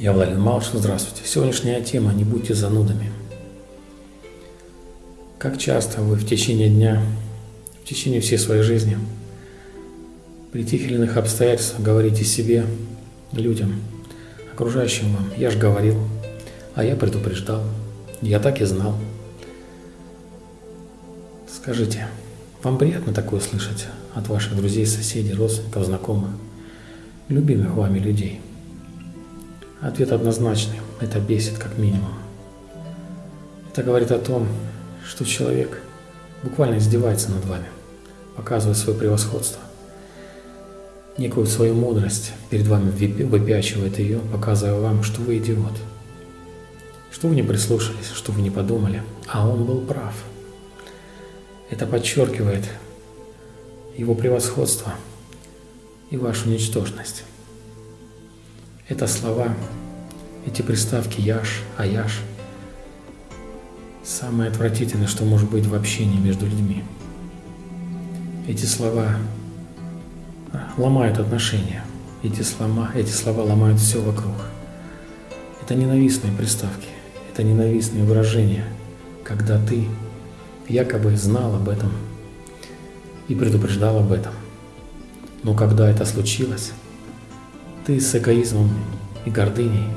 Я Владимир Малышев, здравствуйте. Сегодняшняя тема «Не будьте занудами». Как часто вы в течение дня, в течение всей своей жизни, при тех или иных обстоятельствах говорите себе, людям, окружающим вам, я же говорил, а я предупреждал, я так и знал. Скажите, вам приятно такое слышать от ваших друзей, соседей, родственников, знакомых, любимых вами людей? Ответ однозначный. Это бесит как минимум. Это говорит о том, что человек буквально издевается над вами, показывает свое превосходство, некую свою мудрость перед вами выпячивает ее, показывая вам, что вы идиот, что вы не прислушались, что вы не подумали, а он был прав. Это подчеркивает его превосходство и вашу ничтожность. Это слова, эти приставки «яш», «аяш» самое отвратительное, что может быть в общении между людьми. Эти слова ломают отношения. Эти слова, эти слова ломают все вокруг. Это ненавистные приставки, это ненавистные выражения, когда ты якобы знал об этом и предупреждал об этом. Но когда это случилось, ты с эгоизмом и гордыней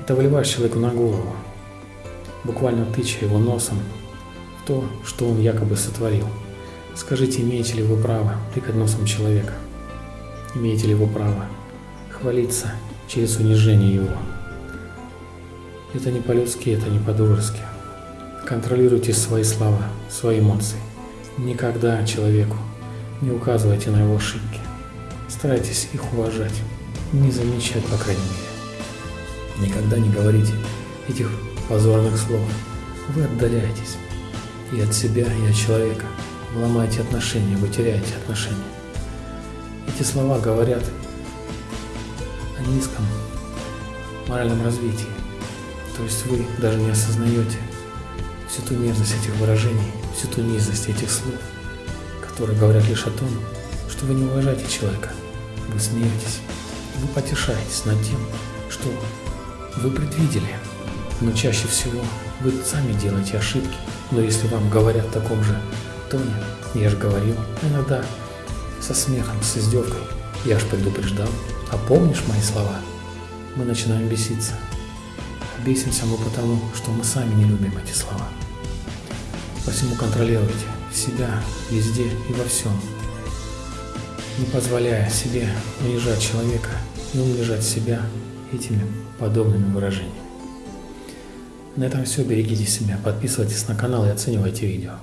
это выливаешь человеку на голову, буквально тыча его носом в то, что он якобы сотворил. Скажите, имеете ли вы право тыкать носом человека? Имеете ли вы право хвалиться через унижение его? Это не по-людски, это не по-дружески. Контролируйте свои слова, свои эмоции. Никогда человеку не указывайте на его ошибки. Старайтесь их уважать, не замечать, по крайней мере. Никогда не говорите этих позорных слов. Вы отдаляетесь и от себя, и от человека. Вы ломаете отношения, вы теряете отношения. Эти слова говорят о низком моральном развитии. То есть вы даже не осознаете всю ту мерзость этих выражений, всю ту низость этих слов, которые говорят лишь о том, что вы не уважаете человека, вы смеетесь, вы потешаетесь над тем, что вы предвидели, но чаще всего вы сами делаете ошибки, но если вам говорят в таком же тоне, я же говорил, иногда со смехом, с издевкой, я же предупреждал, а помнишь мои слова? Мы начинаем беситься. Бесимся мы потому, что мы сами не любим эти слова. Посему контролируйте себя везде и во всем, не позволяя себе унижать человека и унижать себя этими подобными выражениями. На этом все. Берегите себя, подписывайтесь на канал и оценивайте видео.